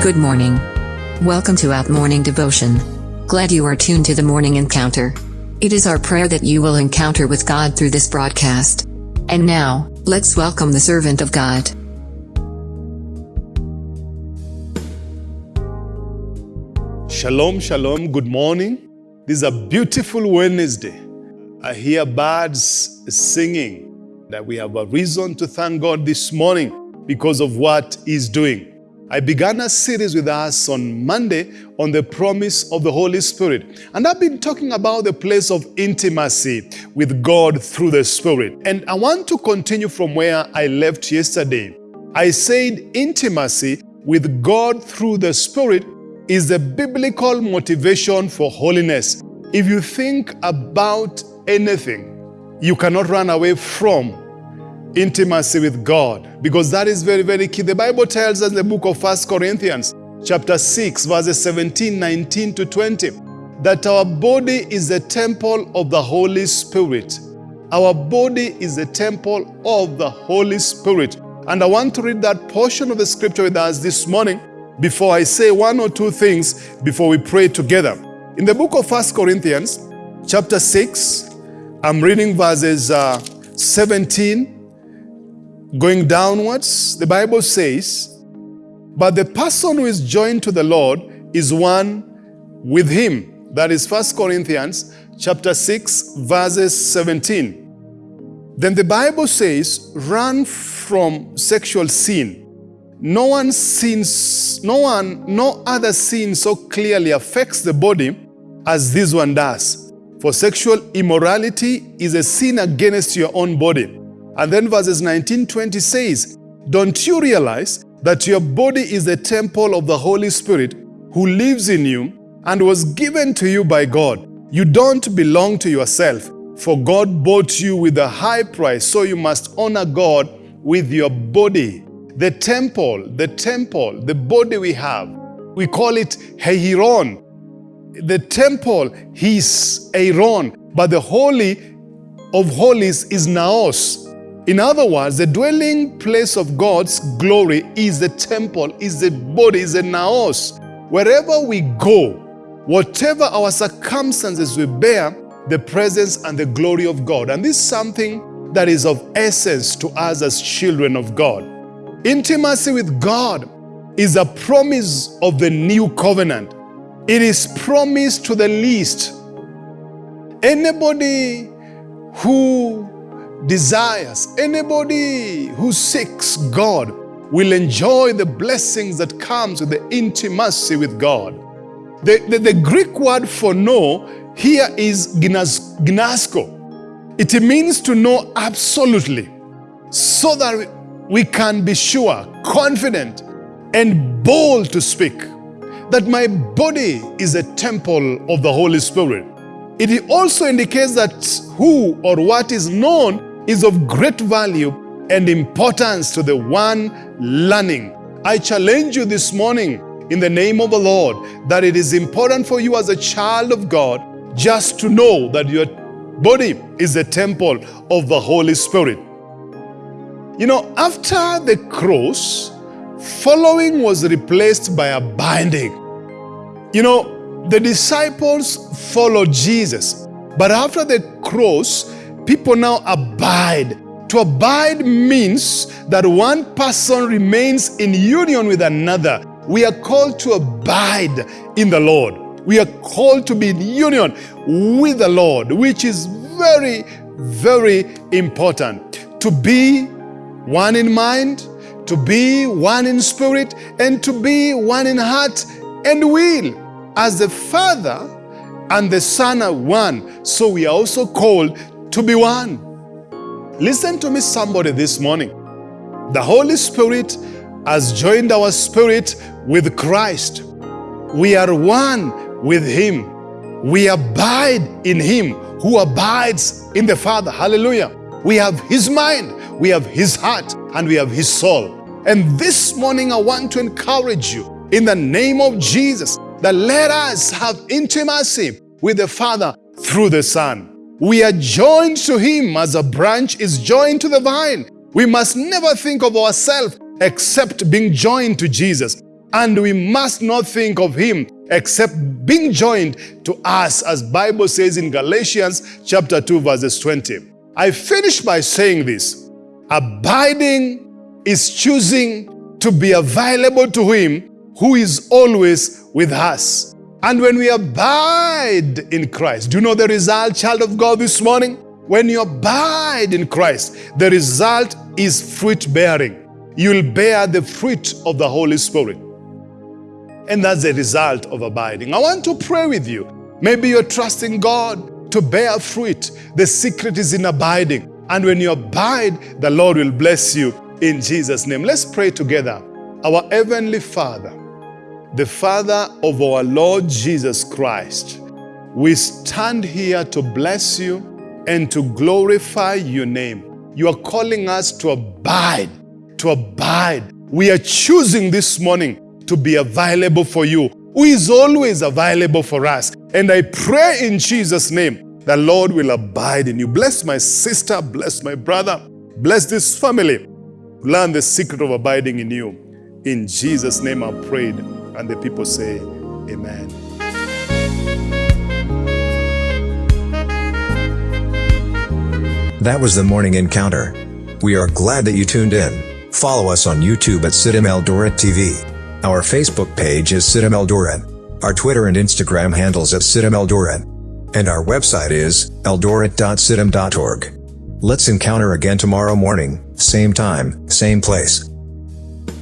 Good morning. Welcome to Out Morning Devotion. Glad you are tuned to the morning encounter. It is our prayer that you will encounter with God through this broadcast. And now, let's welcome the servant of God. Shalom, shalom, good morning. This is a beautiful Wednesday. I hear birds singing that we have a reason to thank God this morning because of what He's doing. I began a series with us on Monday on the promise of the Holy Spirit. And I've been talking about the place of intimacy with God through the Spirit. And I want to continue from where I left yesterday. I said intimacy with God through the Spirit is the biblical motivation for holiness. If you think about anything, you cannot run away from intimacy with God because that is very, very key. The Bible tells us in the book of First Corinthians, chapter 6, verses 17, 19 to 20, that our body is the temple of the Holy Spirit. Our body is the temple of the Holy Spirit. And I want to read that portion of the scripture with us this morning before I say one or two things before we pray together. In the book of First Corinthians, chapter 6, I'm reading verses uh, 17 going downwards. The Bible says, But the person who is joined to the Lord is one with him. That is 1 Corinthians chapter 6, verses 17. Then the Bible says, run from sexual sin. No one sins, no one, no other sin so clearly affects the body as this one does. For sexual immorality is a sin against your own body. And then verses 19, 20 says, Don't you realize that your body is the temple of the Holy Spirit who lives in you and was given to you by God? You don't belong to yourself, for God bought you with a high price, so you must honor God with your body. The temple, the temple, the body we have, we call it Hieron. The temple is Hieron, but the Holy of Holies is Naos. In other words, the dwelling place of God's glory is the temple, is the body, is the Naos. Wherever we go, whatever our circumstances we bear, the presence and the glory of God. And this is something that is of essence to us as children of God. Intimacy with God is a promise of the new covenant. It is promised to the least. Anybody who desires, anybody who seeks God will enjoy the blessings that comes with the intimacy with God. The, the, the Greek word for know here is ginosko. It means to know absolutely so that we can be sure, confident, and bold to speak that my body is a temple of the Holy Spirit. It also indicates that who or what is known is of great value and importance to the one learning. I challenge you this morning in the name of the Lord that it is important for you as a child of God just to know that your body is a temple of the Holy Spirit. You know, after the cross, following was replaced by abiding. You know, the disciples followed Jesus, but after the cross, people now abide. To abide means that one person remains in union with another. We are called to abide in the Lord. We are called to be in union with the Lord, which is very, very important. To be one in mind, to be one in spirit, and to be one in heart and will. As the Father and the Son are one, so we are also called to be one. Listen to me, somebody, this morning. The Holy Spirit has joined our spirit with Christ. We are one with Him. We abide in Him who abides in the Father. Hallelujah. We have His mind we have His heart, and we have His soul. And this morning, I want to encourage you in the name of Jesus that let us have intimacy with the Father through the Son. We are joined to Him as a branch is joined to the vine. We must never think of ourselves except being joined to Jesus. and we must not think of him except being joined to us, as Bible says in Galatians chapter 2, verses 20. I finish by saying this. Abiding is choosing to be available to him who is always with us. And when we abide in Christ, do you know the result, child of God, this morning? When you abide in Christ, the result is fruit bearing. You'll bear the fruit of the Holy Spirit. And that's the result of abiding. I want to pray with you. Maybe you're trusting God to bear fruit. The secret is in abiding. And when you abide, the Lord will bless you in Jesus' name. Let's pray together. Our Heavenly Father, the Father of our Lord Jesus Christ, we stand here to bless you and to glorify your name. You are calling us to abide, to abide. We are choosing this morning to be available for you, who is always available for us. And I pray in Jesus' name, the Lord will abide in you. Bless my sister, bless my brother, bless this family. Learn the secret of abiding in you. In Jesus' name I prayed. And the people say, Amen. That was the morning encounter. We are glad that you tuned in. Follow us on YouTube at CITAM Eldoret TV. Our Facebook page is CITAM Eldoret. Our Twitter and Instagram handles at CITAM Eldoret. And our website is eldoret.citam.org. Let's encounter again tomorrow morning, same time, same place.